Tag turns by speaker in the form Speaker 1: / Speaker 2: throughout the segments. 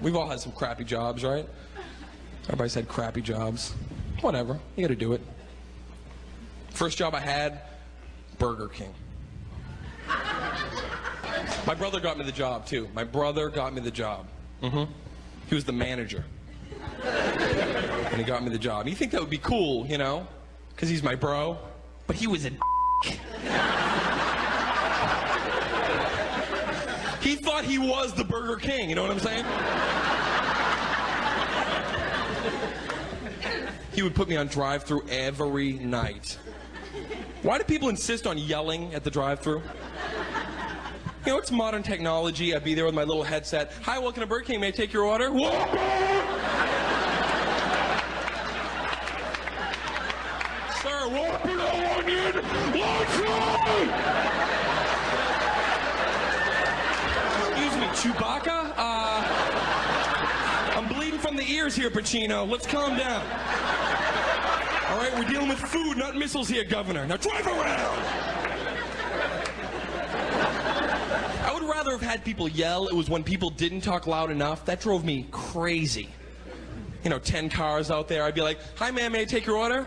Speaker 1: We've all had some crappy jobs, right? Everybody's had crappy jobs. Whatever. You gotta do it. First job I had, Burger King. My brother got me the job too. My brother got me the job. Mm-hmm. He was the manager. and he got me the job. You think that would be cool, you know? Because he's my bro. But he was a He thought he was the Burger King, you know what I'm saying? he would put me on drive through every night. Why do people insist on yelling at the drive through? You know, it's modern technology. I'd be there with my little headset. Hi, welcome to Burger King. May I take your order? Sir, Whopper, no onion! Excuse me, Chewbacca? Uh, I'm bleeding from the ears here, Pacino. Let's calm down. All right, we're dealing with food, not missiles here, Governor. Now drive around! I would rather have had people yell. It was when people didn't talk loud enough. That drove me crazy. You know, 10 cars out there. I'd be like, Hi, ma'am, may I take your order?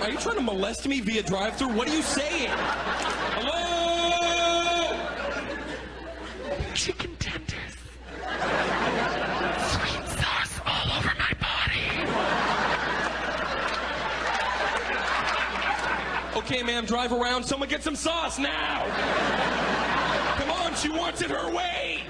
Speaker 1: ma'am, are you trying to molest me via drive-through? What are you saying? Hello?
Speaker 2: chicken tenders. Sweet sauce all over my body.
Speaker 1: Okay, ma'am, drive around. Someone get some sauce now. Come on, she wants it her way.